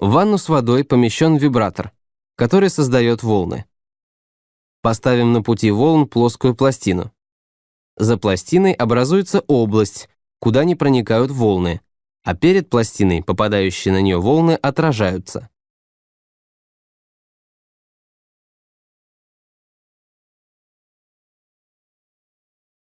В ванну с водой помещен вибратор, который создает волны. Поставим на пути волн плоскую пластину. За пластиной образуется область, куда не проникают волны, а перед пластиной попадающие на нее волны отражаются.